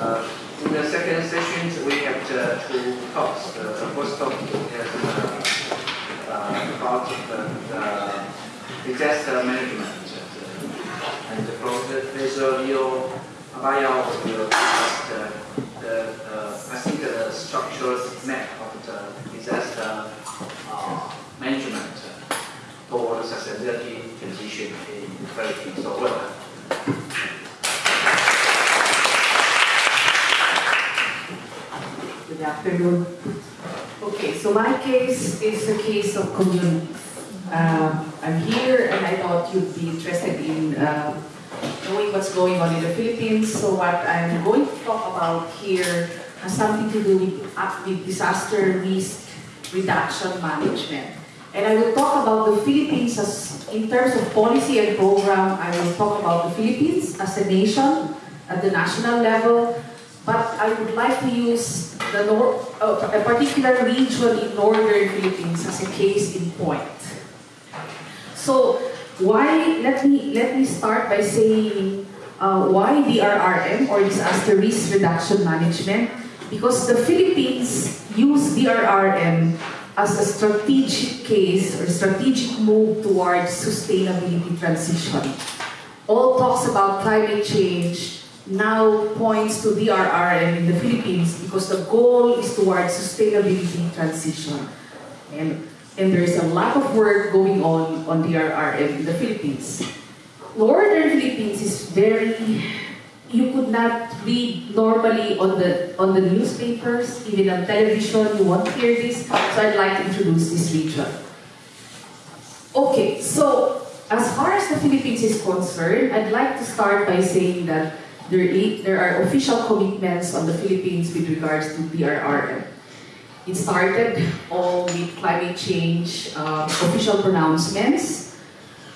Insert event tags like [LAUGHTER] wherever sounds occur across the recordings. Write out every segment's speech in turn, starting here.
Uh, in the second session, we have uh, two talks. The, the first talk is uh, uh, about the, the disaster management. And Professor Leo Abayao will discuss the, the uh, I think the structural map of the disaster uh, management toward sustainability transition in the Philippines. So Good afternoon. Okay, so my case is a case of communities. Um, I'm here and I thought you'd be interested in uh, knowing what's going on in the Philippines. So what I'm going to talk about here has something to do with, uh, with disaster risk reduction management. And I will talk about the Philippines as, in terms of policy and program, I will talk about the Philippines as a nation at the national level, but I would like to use the nor uh, a particular region in northern Philippines as a case in point. So why, let me, let me start by saying uh, why DRRM or Disaster Risk Reduction Management? Because the Philippines use DRRM as a strategic case or strategic move towards sustainability transition. All talks about climate change now points to DRRM in the Philippines because the goal is towards sustainability transition. And, and there is a lot of work going on on DRRM in the Philippines. Northern Philippines is very, you could not read normally on the, on the newspapers, even on television, you won't hear this, so I'd like to introduce this region. Okay, so as far as the Philippines is concerned, I'd like to start by saying that there, there are official commitments on the Philippines with regards to DRRM. It started all with climate change uh, official pronouncements,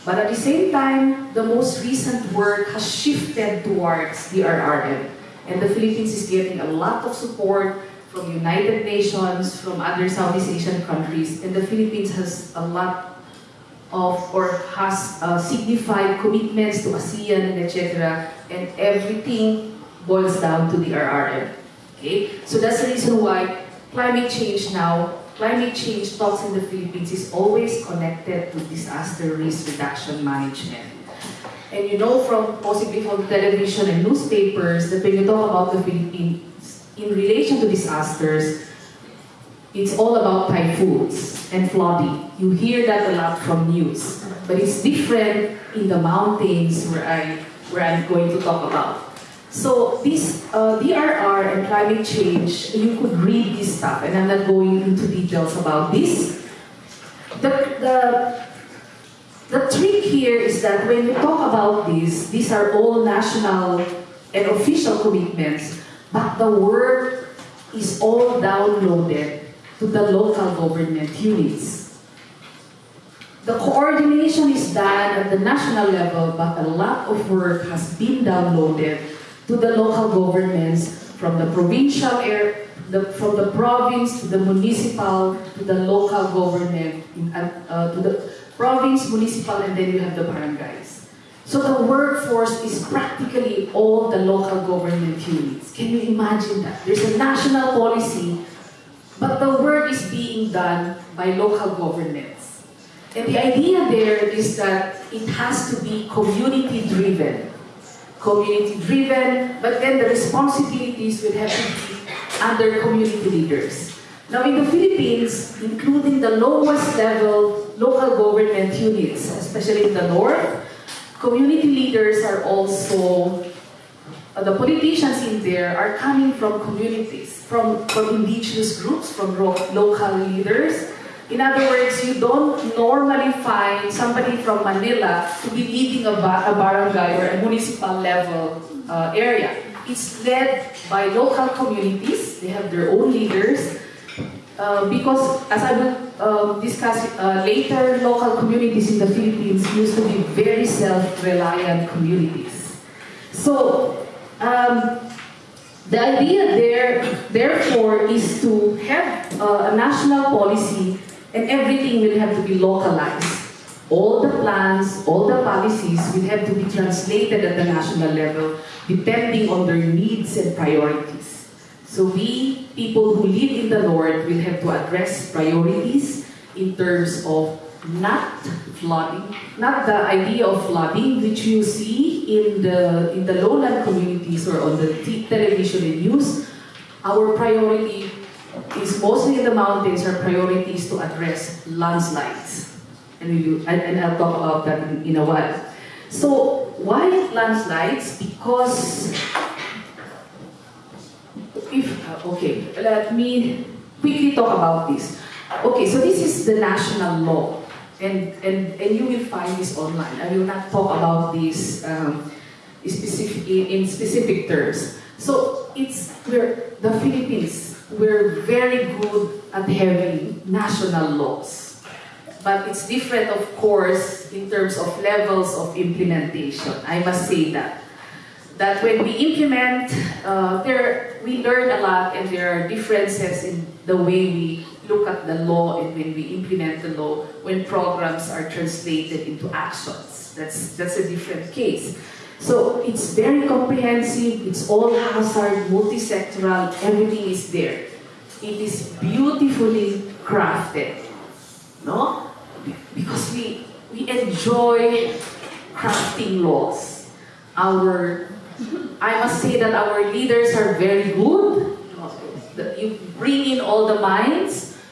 but at the same time, the most recent work has shifted towards DRRM. And the Philippines is getting a lot of support from United Nations, from other Southeast Asian countries, and the Philippines has a lot of or has uh, signified commitments to ASEAN and etc. And everything boils down to DRRM. Okay, so that's the reason why climate change now, climate change talks in the Philippines is always connected to disaster risk reduction management. And you know from possibly from television and newspapers that when you talk about the Philippines in relation to disasters, it's all about typhoons and flooding. You hear that a lot from news. But it's different in the mountains where, I, where I'm going to talk about. So this uh, DRR and climate change, you could read this stuff, and I'm not going into details about this. The, the, the trick here is that when you talk about this, these are all national and official commitments, but the work is all downloaded to the local government units. The coordination is done at the national level, but a lot of work has been downloaded to the local governments from the provincial air, the, from the province to the municipal to the local government, uh, to the province, municipal, and then you have the barangays. So the workforce is practically all the local government units. Can you imagine that? There's a national policy but the work is being done by local governments. And the idea there is that it has to be community-driven. Community-driven, but then the responsibilities will have to be under community leaders. Now in the Philippines, including the lowest level local government units, especially in the north, community leaders are also uh, the politicians in there are coming from communities, from, from indigenous groups, from local leaders. In other words, you don't normally find somebody from Manila to be leading a, ba a barangay or a municipal level uh, area. It's led by local communities. They have their own leaders. Uh, because, as I will uh, discuss later, local communities in the Philippines used to be very self-reliant communities. So, um, the idea there, therefore, is to have uh, a national policy and everything will have to be localized. all the plans, all the policies will have to be translated at the national level depending on their needs and priorities. So we, people who live in the Lord, will have to address priorities in terms of not flooding, not the idea of flooding which you see in the in the lowland communities or on the television and news. Our priority is mostly in the mountains. Our priority is to address landslides, and we and, I'll talk about that in, in a while. So why landslides? Because if uh, okay, let me quickly talk about this. Okay, so this is the national law, and and and you will find this online. I will not talk about this um, specific in specific terms. So it's we're the Philippines. We're very good at having national laws, but it's different, of course, in terms of levels of implementation. I must say that that when we implement, uh, there we learn a lot, and there are differences in the way we look at the law and when we implement the law. When programs are translated into actions, that's that's a different case. So it's very comprehensive. It's all hazard, multi-sectoral. Everything is there. It is beautifully crafted, no? Because we we enjoy crafting laws. Our I must say that our leaders are very good. You bring in all the minds,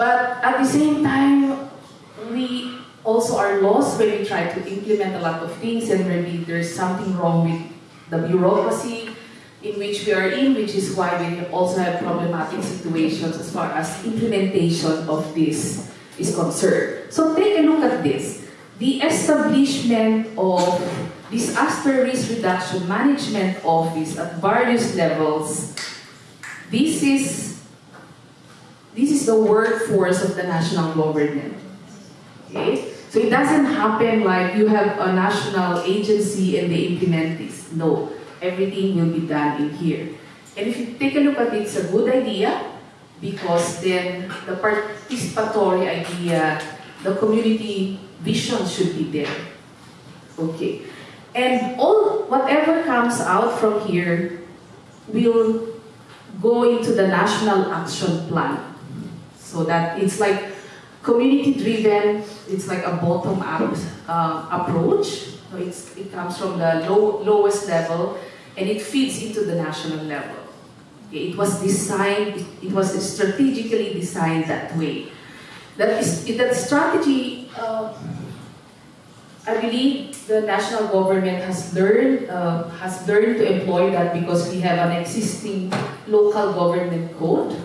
but at the same time, we also are lost when we try to implement a lot of things and maybe there's something wrong with the bureaucracy in which we are in, which is why we also have problematic situations as far as implementation of this is concerned. So take a look at this. The establishment of disaster risk reduction management office at various levels. This is this is the workforce of the national government. Okay? So it doesn't happen like you have a national agency and they implement this. No, everything will be done in here. And if you take a look at it, it's a good idea because then the participatory idea, the community vision should be there. Okay. And all whatever comes out from here will go into the national action plan. So that it's like community driven, it's like a bottom up uh, approach. So it comes from the low, lowest level and it feeds into the national level. Okay, It was designed, it, it was strategically designed that way. That is that strategy. Uh, I believe the national government has learned uh, has learned to employ that because we have an existing local government code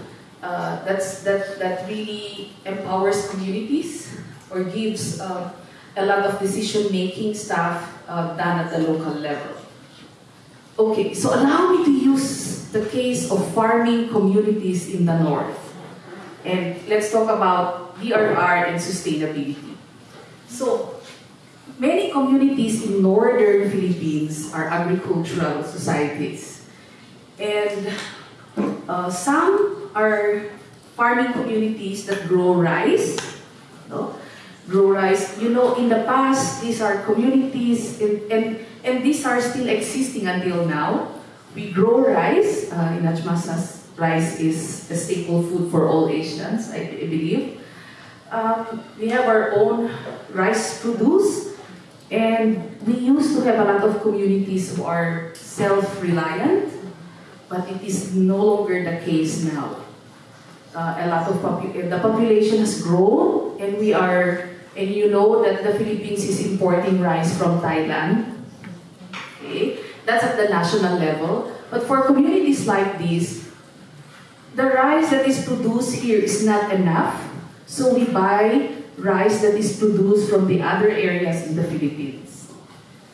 uh, that's that that really empowers communities or gives uh, a lot of decision making stuff uh, done at the local level. Okay, so allow me to use the case of farming communities in the north, and let's talk about DRR and sustainability. So Many communities in northern Philippines are agricultural societies. And uh, some are farming communities that grow rice. No? Grow rice. You know, in the past, these are communities, and, and, and these are still existing until now. We grow rice. Uh, in Ajmasas, rice is a staple food for all Asians, I, I believe. Um, we have our own rice produce. And we used to have a lot of communities who are self-reliant, but it is no longer the case now. Uh, a lot of popu- the population has grown, and we are, and you know that the Philippines is importing rice from Thailand. Okay, that's at the national level. But for communities like this, the rice that is produced here is not enough, so we buy rice that is produced from the other areas in the Philippines.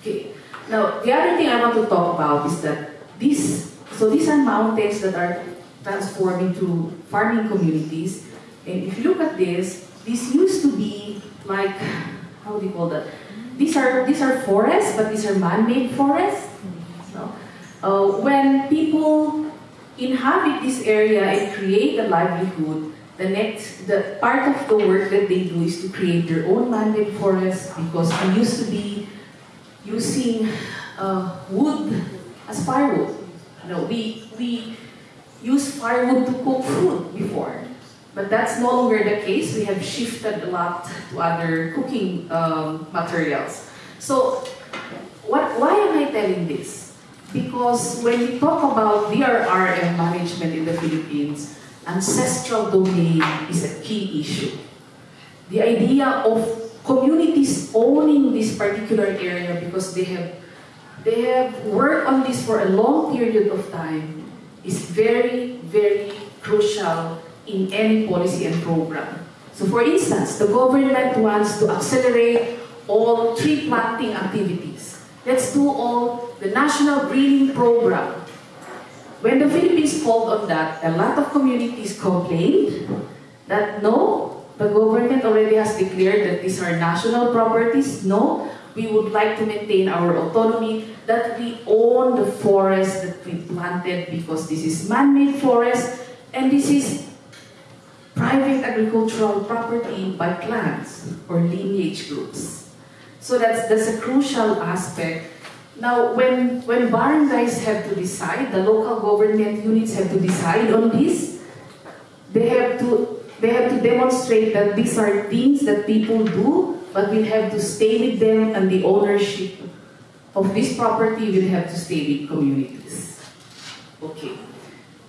Okay. Now, the other thing I want to talk about is that these, so these are mountains that are transformed into farming communities. And if you look at this, this used to be like, how do you call that? These are, these are forests, but these are man-made forests. No? Uh, when people inhabit this area and create a livelihood, the next, the, part of the work that they do is to create their own man-made forest because we used to be using uh, wood as firewood. You know, we, we used firewood to cook food before. But that's no longer the case. We have shifted a lot to other cooking um, materials. So, what, why am I telling this? Because when we talk about DRRM management in the Philippines, ancestral domain is a key issue. The idea of communities owning this particular area because they have they have worked on this for a long period of time is very, very crucial in any policy and program. So for instance, the government wants to accelerate all tree planting activities. Let's do all the national greening program. When the Philippines called on that, a lot of communities complained that no, the government already has declared that these are national properties. No, we would like to maintain our autonomy, that we own the forest that we planted because this is man-made forest and this is private agricultural property by clans or lineage groups. So that's, that's a crucial aspect. Now, when, when barangays have to decide, the local government units have to decide on this, they have to they have to demonstrate that these are things that people do, but we have to stay with them and the ownership of this property will have to stay with communities. Okay.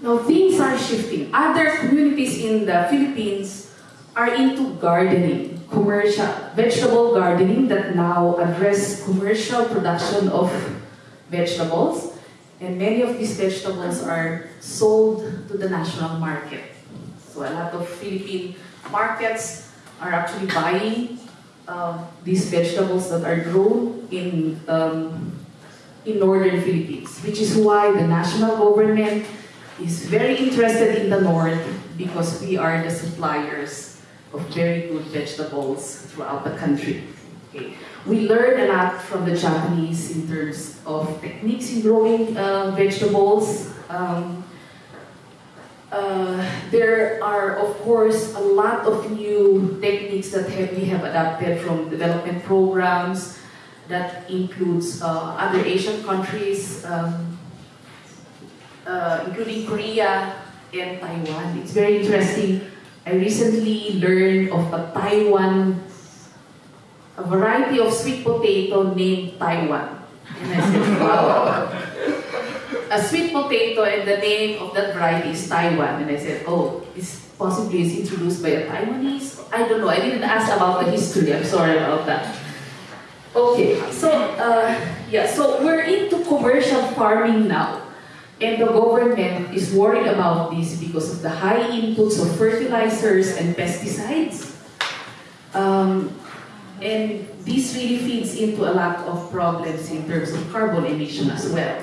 Now things are shifting. Other communities in the Philippines are into gardening, commercial, vegetable gardening that now address commercial production of vegetables. And many of these vegetables are sold to the national market. So a lot of Philippine markets are actually buying um, these vegetables that are grown in, um, in northern Philippines, which is why the national government is very interested in the north because we are the suppliers of very good vegetables throughout the country. Okay. We learned a lot from the Japanese in terms of techniques in growing uh, vegetables. Um, uh, there are, of course, a lot of new techniques that have, we have adapted from development programs that includes uh, other Asian countries, um, uh, including Korea and Taiwan. It's very interesting. I recently learned of a Taiwan, a variety of sweet potato named Taiwan. And I said, wow [LAUGHS] a sweet potato and the name of that variety is Taiwan. And I said, oh, this possibly introduced by a Taiwanese? I don't know. I didn't ask about the history. I'm sorry about that. Okay, so uh, yeah, so we're into commercial farming now. And the government is worried about this because of the high inputs of fertilizers and pesticides. Um, and this really feeds into a lot of problems in terms of carbon emission as well.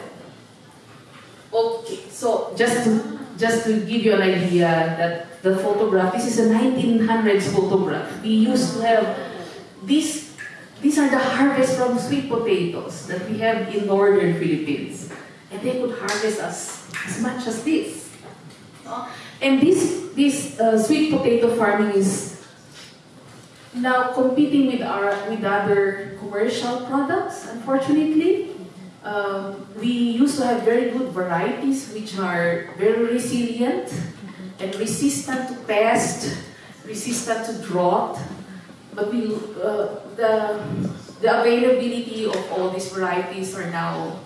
Okay, so just to, just to give you an idea that the photograph, this is a 1900s photograph. We used to have these, these are the harvest from sweet potatoes that we have in northern Philippines. And they could harvest as, as much as this. And this, this uh, sweet potato farming is now competing with, our, with other commercial products, unfortunately. Um, we used to have very good varieties which are very resilient and resistant to pest, resistant to drought. But we, uh, the, the availability of all these varieties are now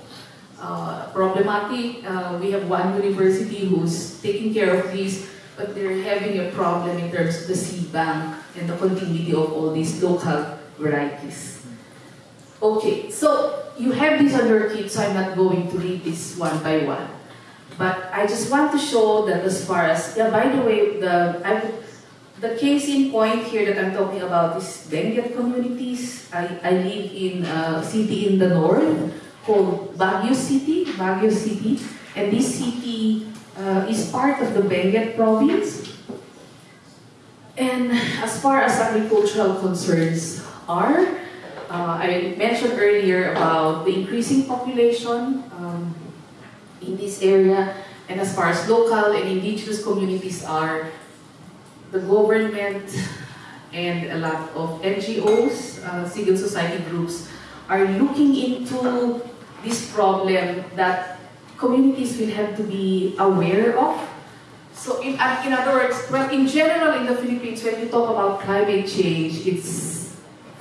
uh, problematic. Uh, we have one university who's taking care of these, but they're having a problem in terms of the seed bank and the continuity of all these local varieties. Okay, so you have this on your kit, so I'm not going to read this one by one. But I just want to show that as far as, yeah, by the way, the, I, the case in point here that I'm talking about is Benguet communities. I, I live in a city in the north called Baguio City, Baguio City. And this city uh, is part of the Benguet province. And as far as agricultural concerns are, uh, I mentioned earlier about the increasing population um, in this area, and as far as local and indigenous communities are, the government and a lot of NGOs, uh, civil society groups, are looking into this problem that communities will have to be aware of. So in, in other words, in general in the Philippines, when you talk about climate change, it's,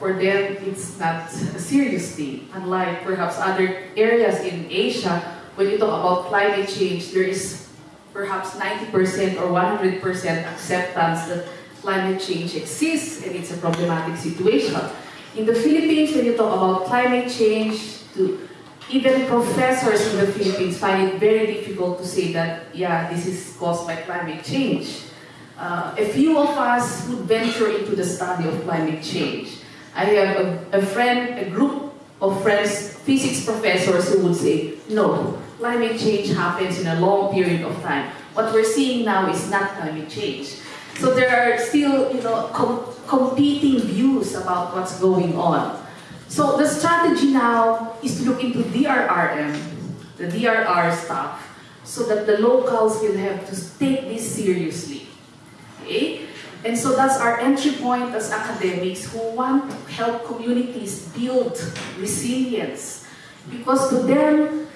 for them, it's not a serious thing. Unlike perhaps other areas in Asia, when you talk about climate change, there is perhaps 90% or 100% acceptance that climate change exists and it's a problematic situation. In the Philippines, when you talk about climate change, to even professors in the Philippines find it very difficult to say that, yeah, this is caused by climate change. Uh, a few of us would venture into the study of climate change. I have a, a friend, a group of friends, physics professors who would say, no, climate change happens in a long period of time. What we're seeing now is not climate change. So there are still, you know, com competing views about what's going on. So the strategy now is to look into DRRM, the DRR stuff, so that the locals will have to take this seriously. Okay? And so that's our entry point as academics who want to help communities build resilience. Because to them,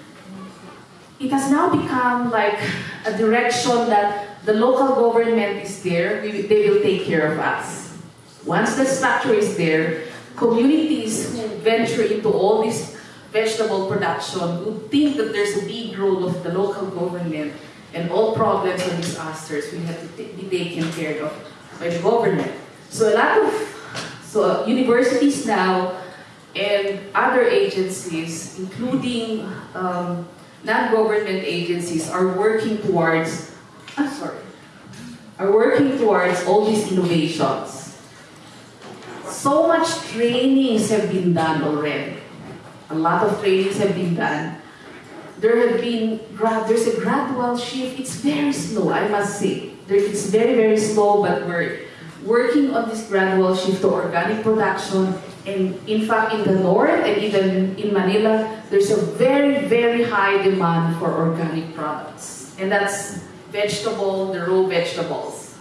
it has now become like a direction that the local government is there, we, they will take care of us. Once the structure is there, communities who venture into all this vegetable production would think that there's a big role of the local government and all problems and disasters will have to be taken care of by the government. So a lot of so universities now and other agencies, including um, non-government agencies, are working towards, I'm sorry, are working towards all these innovations. So much trainings have been done already. A lot of trainings have been done. There have been, there's a gradual shift. It's very slow, I must say. It's very, very slow, but we're working on this gradual shift to organic production. And in fact, in the north and even in Manila, there's a very, very high demand for organic products. And that's vegetable, the raw vegetables.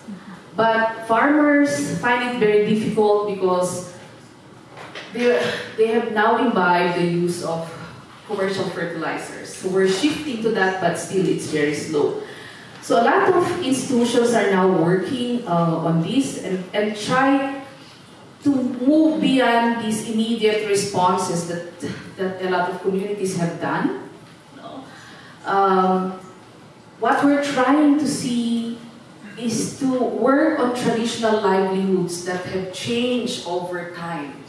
But farmers find it very difficult because they, they have now imbibed the use of commercial fertilizers. So we're shifting to that, but still it's very slow. So a lot of institutions are now working uh, on this and, and try to move beyond these immediate responses that, that a lot of communities have done. Um, what we're trying to see is to work on traditional livelihoods that have changed over time.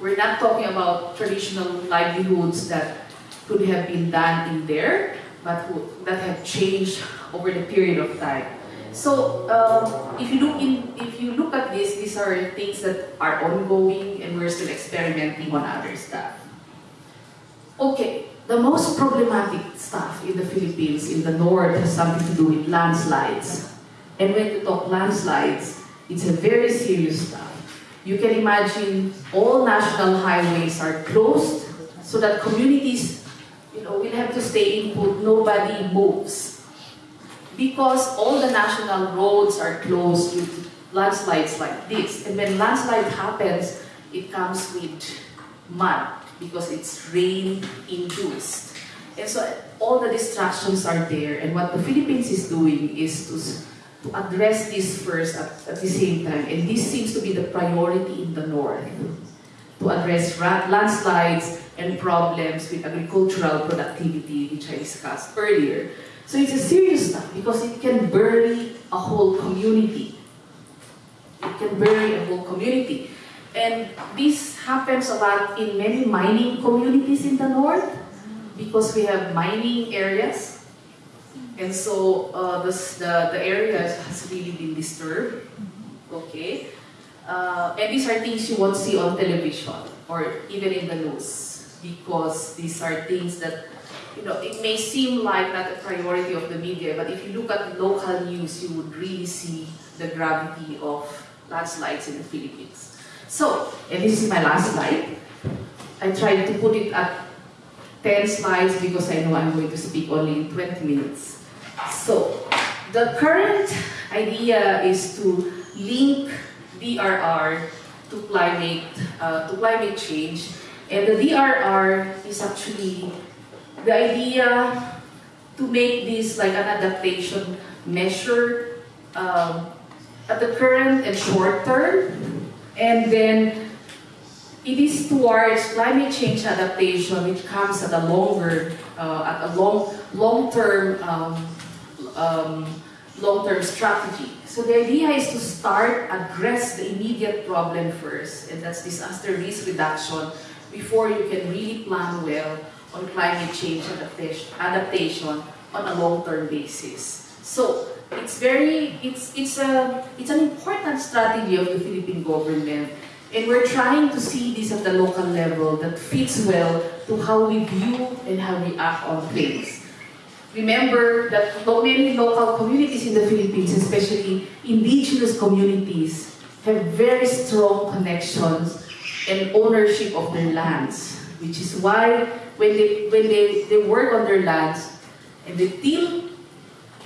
We're not talking about traditional livelihoods that could have been done in there, but who, that have changed over the period of time. So um, if you look in, if you look at this, these are things that are ongoing, and we're still experimenting on other stuff. Okay, the most problematic stuff in the Philippines, in the north, has something to do with landslides. And when you talk landslides, it's a very serious stuff. You can imagine all national highways are closed so that communities you know, will have to stay input, nobody moves. Because all the national roads are closed with landslides like this. And when landslide happens, it comes with mud because it's rain induced. And so all the distractions are there. And what the Philippines is doing is to, to address this first at, at the same time. And this seems to be the priority in the north. To address landslides and problems with agricultural productivity, which I discussed earlier. So it's a serious stuff because it can bury a whole community. It can bury a whole community. And this happens a lot in many mining communities in the north because we have mining areas. And so uh, the, the, the area has really been disturbed. Okay? Uh, and these are things you won't see on television or even in the news because these are things that, you know, it may seem like not a priority of the media, but if you look at local news, you would really see the gravity of landslides in the Philippines. So, and this is my last slide. I tried to put it at 10 slides because I know I'm going to speak only in 20 minutes. So, the current idea is to link DRR to climate uh, to climate change. And the DRR is actually the idea to make this like an adaptation measure um, at the current and short term, and then it is towards climate change adaptation, which comes at a longer, uh, at a long, long-term, um, um, long-term strategy. So the idea is to start address the immediate problem first, and that's disaster risk reduction, before you can really plan well on climate change adaptation, on a long-term basis. So it's very, it's, it's, a, it's an important strategy of the Philippine government and we're trying to see this at the local level that fits well to how we view and how we act on things. Remember that many local communities in the Philippines, especially indigenous communities, have very strong connections and ownership of their lands, which is why when they, when they, they work on their lands and they till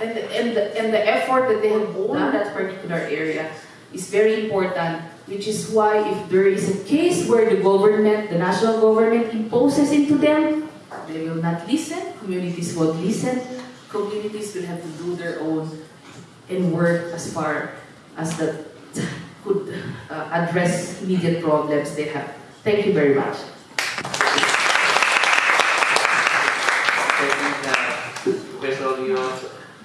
and the, and the, and the effort that they have done that particular area is very important, which is why if there is a case where the government, the national government imposes into them, they will not listen, communities won't listen, communities will have to do their own and work as far as could uh, address immediate problems they have. Thank you very much. Professor Leo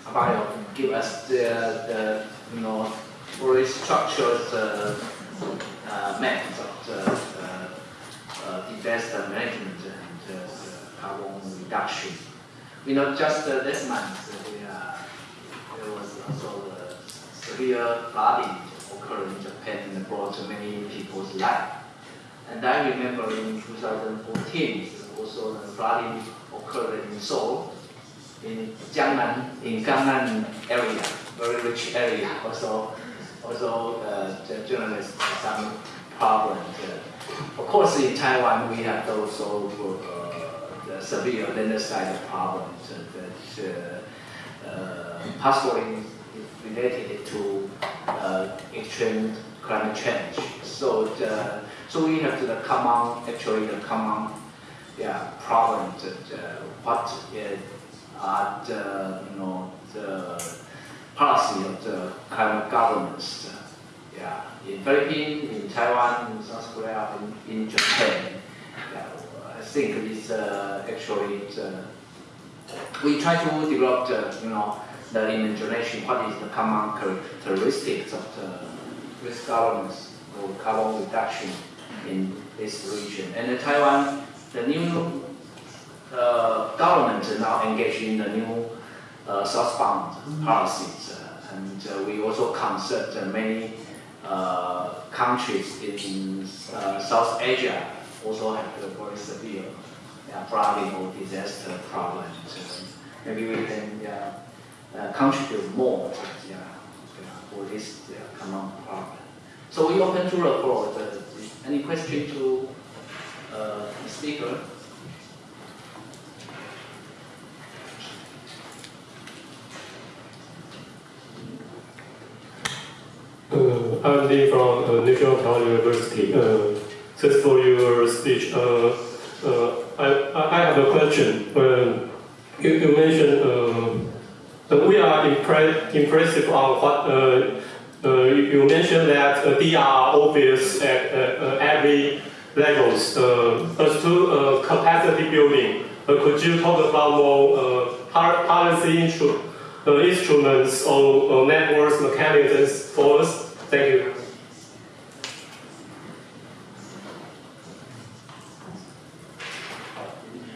Abayao give us the, the you know, very structured uh, uh, methods of uh, uh, disaster management and uh, carbon reduction. We know just uh, this month, we, there was also severe flooding occurred in Japan and brought many people's life. And I remember in 2014, also the flooding occurred in Seoul, in Jiangnan, in Gangnam area, very rich area. Also, also uh, the journalists some problems. Uh, of course, in Taiwan, we have also uh, the severe landslide problems that uh, uh, possibly related to uh, extreme climate change. So, the, so we have the common, actually the common, yeah, problem that uh, what is are the, you know, the policy of the climate governments. uh, yeah, in Philippines, in Taiwan, in South Korea, in, in Japan. Yeah, I think it's uh, actually it's, uh, we try to develop the, you know, the imagination, what is the common characteristics of the risk governance or carbon reduction in this region. And in Taiwan, the new uh, government is now engaged in the new uh, southbound policies. uh, and uh, we also consult many uh, countries in uh, South Asia also have a very severe flooding or disaster problems. Maybe we can yeah, uh, contribute more yeah, for this common problem. So we open to the floor. Any question to uh, the speaker? Uh, I'm Lee from uh, National Taiwan University. Uh, thanks for your speech. Uh, uh, I, I have a question. Uh, you, you mentioned that we are impre- impressive on what uh, uh, you mentioned that uh, they are obvious at uh, uh, every levels. Uh, as to capacity building, could you talk about more policy instru- instruments or networks mechanisms for us? Thank you.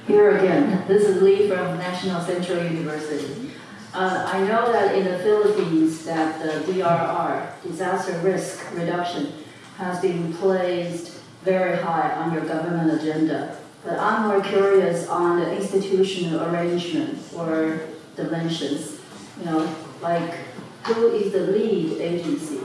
Here again, this is Lee from National Central University. Uh, I know that in the Philippines that the DRR, disaster risk reduction, has been placed very high on your government agenda. But I'm more curious on the institutional arrangement or dimensions. You know, like who is the lead agency?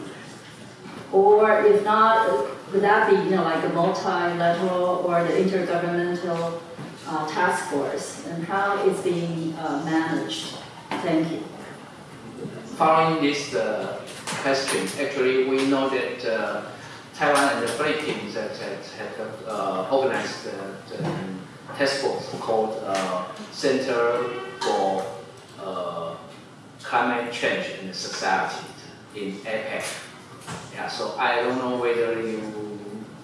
Or if not, would that be, you know, like a multilateral or the intergovernmental uh, task force and how it's being uh, managed. Thank you. Following this uh, question. Actually, we know that uh, Taiwan and the Philippines have, have uh, organized the, the task force called uh, Center for uh, Climate Change in Society in APEC. Yeah, so I don't know whether you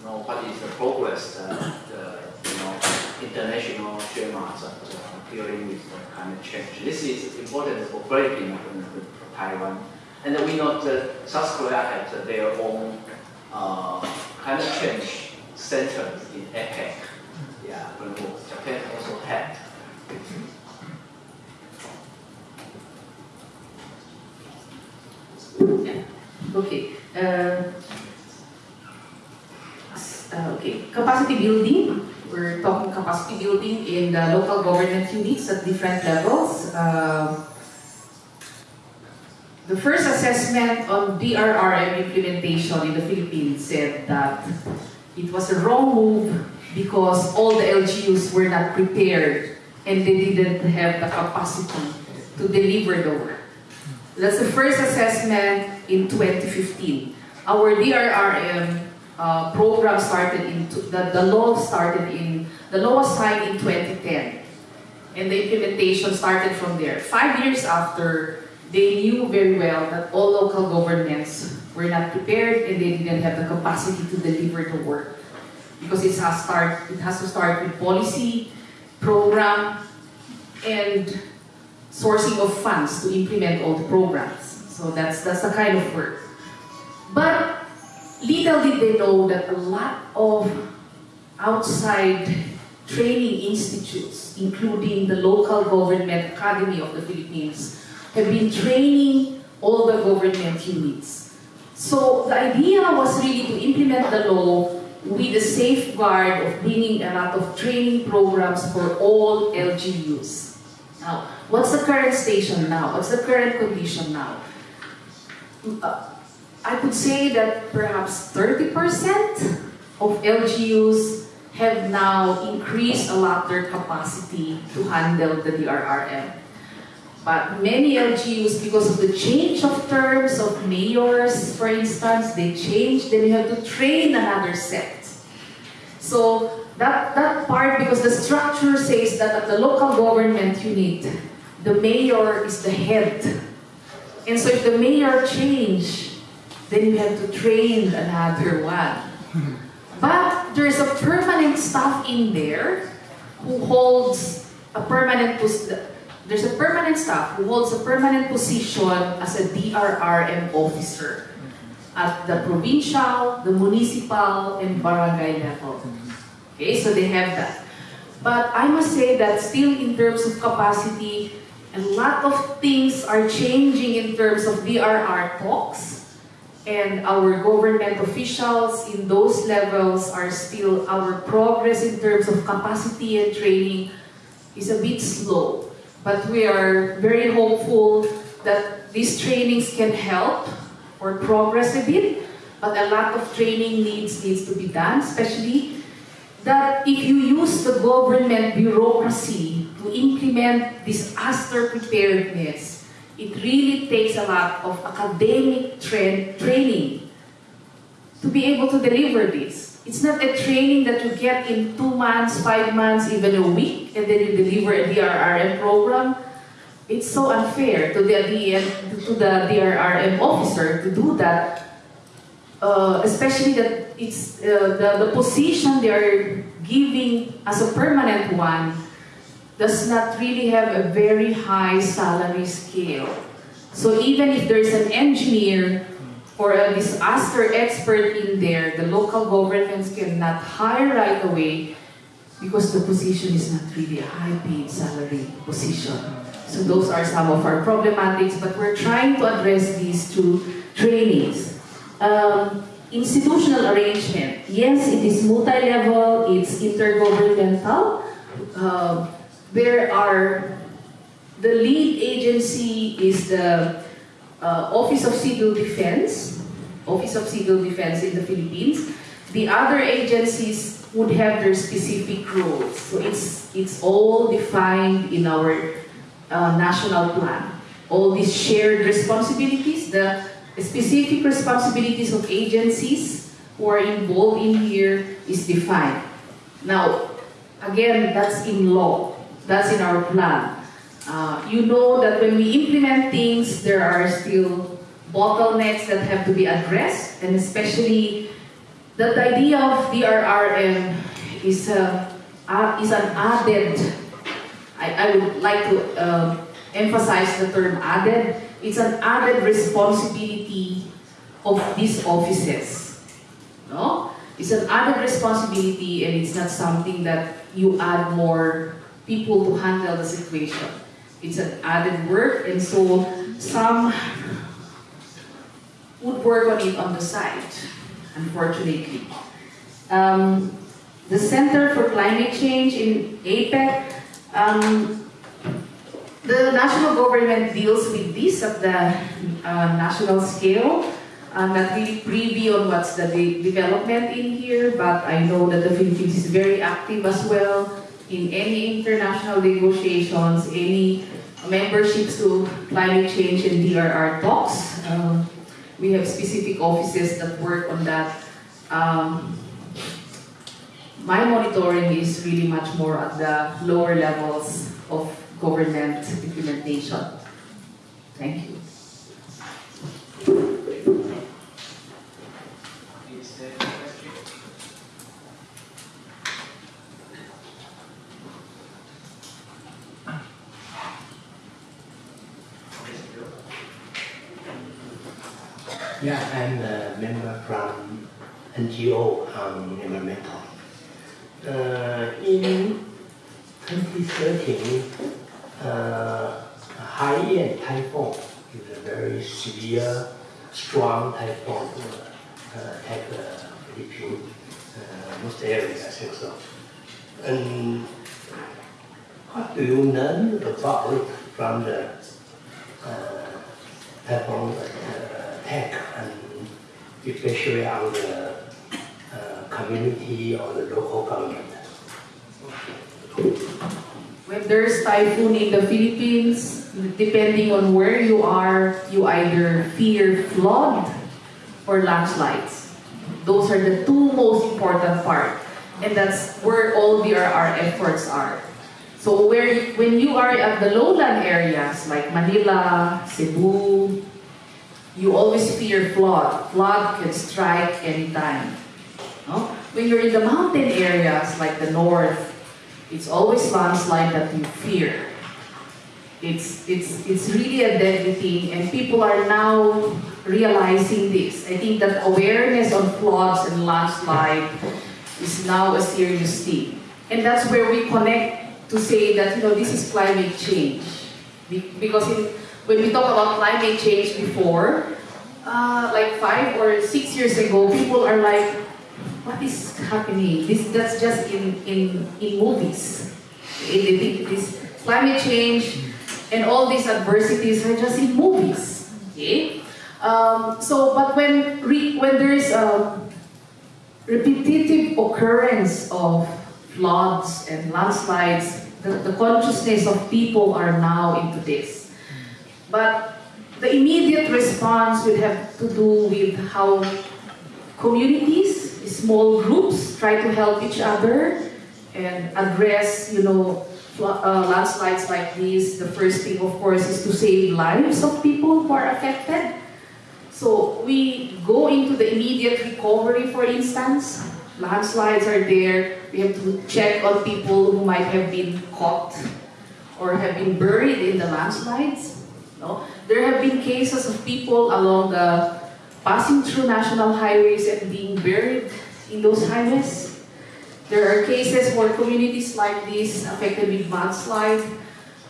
know what is the progress, uh, the you know international uh, dealing with climate change. This is important for for Taiwan. And we know that South Korea has their own uh, climate change centers in APEC. Yeah, but Japan also had. Okay. Uh, uh, okay. Capacity building. We're talking capacity building in the local government units at different levels. Um, the first assessment on DRRM implementation in the Philippines said that it was a wrong move because all the LGUs were not prepared and they didn't have the capacity to deliver the work. That's the first assessment in 2015. Our DRRM uh, program started in, the, the law started in, the law was signed in 2010. And the implementation started from there. Five years after, they knew very well that all local governments were not prepared and they didn't have the capacity to deliver the work. Because it has, start, it has to start with policy, program, and sourcing of funds to implement all the programs. So that's, that's the kind of work. But little did they know that a lot of outside training institutes, including the local government academy of the Philippines, have been training all the government units. So the idea was really to implement the law with the safeguard of bringing a lot of training programs for all LGUs. Now, what's the current station now? What's the current condition now? Uh, I could say that perhaps 30% of LGUs have now increased a lot their capacity to handle the DRRM. But many LGUs, because of the change of terms of mayors, for instance, they change, then you have to train another set. So that, that part, because the structure says that at the local government unit, the mayor is the head. And so if the mayor change, then you have to train another one. But there's a permanent staff in there who holds a permanent there's a permanent staff who holds a permanent position as a DRRM officer at the provincial, the municipal, and barangay level. Okay, so they have that. But I must say that still in terms of capacity, a lot of things are changing in terms of DRR talks. And our government officials in those levels are still, our progress in terms of capacity and training is a bit slow. But we are very hopeful that these trainings can help or progress a bit. But a lot of training needs needs to be done, especially that if you use the government bureaucracy to implement disaster preparedness, it really takes a lot of academic tra- training to be able to deliver this. It's not a training that you get in two months, five months, even a week, and then you deliver a DRRM program. It's so unfair to the, DN, to the DRRM officer to do that, uh, especially that it's uh, the, the position they are giving as a permanent one does not really have a very high salary scale. So even if there's an engineer or a disaster expert in there, the local governments cannot hire right away because the position is not really a high paid salary position. So those are some of our problematics, but we're trying to address these through trainings. Um, institutional arrangement. Yes, it is multi-level, it's intergovernmental. Uh, there are, the lead agency is the uh, Office of Civil Defense, Office of Civil Defense in the Philippines. The other agencies would have their specific roles. So it's, it's all defined in our uh, national plan. All these shared responsibilities, the specific responsibilities of agencies who are involved in here is defined. Now, again, that's in law. That's in our plan. Uh, you know that when we implement things, there are still bottlenecks that have to be addressed, and especially that the idea of DRRM is, a, uh, is an added, I, I would like to uh, emphasize the term added, it's an added responsibility of these offices. No? It's an added responsibility and it's not something that you add more people to handle the situation. It's an added work and so some would work on it on the side, unfortunately. Um, the Center for Climate Change in APEC, um, the national government deals with this at the uh, national scale. I'm not really privy on what's the de development in here, but I know that the Philippines is very active as well in any international negotiations, any memberships to climate change and DRR talks. Um, we have specific offices that work on that. Um, my monitoring is really much more at the lower levels of government implementation. Thank you. Is there a question? Yes, Bill? Yeah, I'm a member from NGO on environmental. Uh, in 2013, uh, Haiyan typhoon is a very severe, strong typhoon uh, attacked uh, Philippines, uh, most areas, I think so. And what do you learn about from the uh, typhoon uh, and especially on the uh, community or the local government. When there's typhoon in the Philippines, depending on where you are, you either fear flood or landslides. Those are the two most important part. And that's where all our efforts are. So where when you are at the lowland areas like Manila, Cebu, you always fear flood. Flood can strike anytime. No? When you're in the mountain areas like the north, it's always landslide that you fear. It's, it's, it's really a deadly thing and people are now realizing this. I think that awareness on floods and landslide is now a serious thing. And that's where we connect to say that, you know, this is climate change. Because in, when we talk about climate change before, uh, like five or six years ago, people are like, what is happening? This that's just in in in movies. They think this climate change and all these adversities are just in movies. Okay. Um, so, but when re, when there is a repetitive occurrence of floods and landslides, the, the consciousness of people are now into this. But the immediate response will have to do with how communities, small groups try to help each other and address, you know, uh, landslides like this. The first thing, of course, is to save lives of people who are affected. So we go into the immediate recovery, for instance. Landslides are there. We have to check on people who might have been caught or have been buried in the landslides. No? There have been cases of people along the passing through national highways and being buried in those highways. There are cases where communities like this affected with mudslide,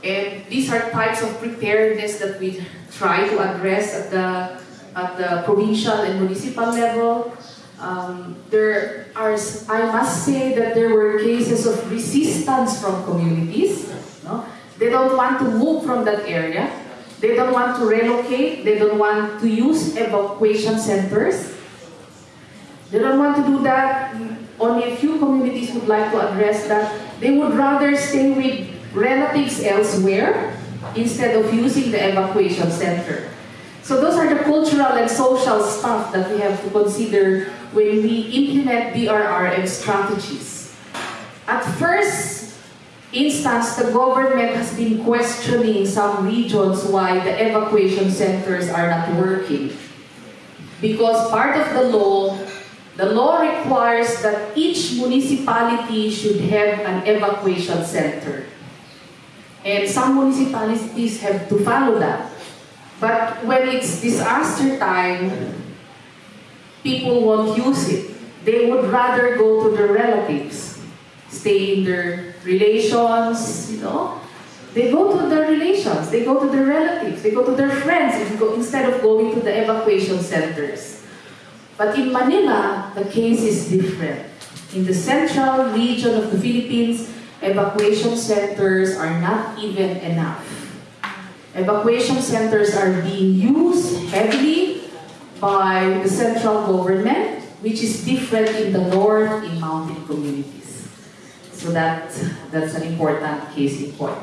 and these are types of preparedness that we try to address at the at the provincial and municipal level. Um, there are, I must say that there were cases of resistance from communities. No? They don't want to move from that area. They don't want to relocate. They don't want to use evacuation centers. They don't want to do that. Only a few communities would like to address that. They would rather stay with relatives elsewhere instead of using the evacuation center. So those are the cultural and social stuff that we have to consider when we implement DRRM strategies. At first instance, the government has been questioning some regions why the evacuation centers are not working. Because part of the law, the law requires that each municipality should have an evacuation center. And some municipalities have to follow that. But when it's disaster time, people won't use it. They would rather go to their relatives, stay in their relations, you know. They go to their relations, they go to their relatives, they go to their friends instead of going to the evacuation centers. But in Manila, the case is different. In the central region of the Philippines, evacuation centers are not even enough. Evacuation centers are being used heavily by the central government, which is different in the north in mountain communities. So that, that's an important case in point.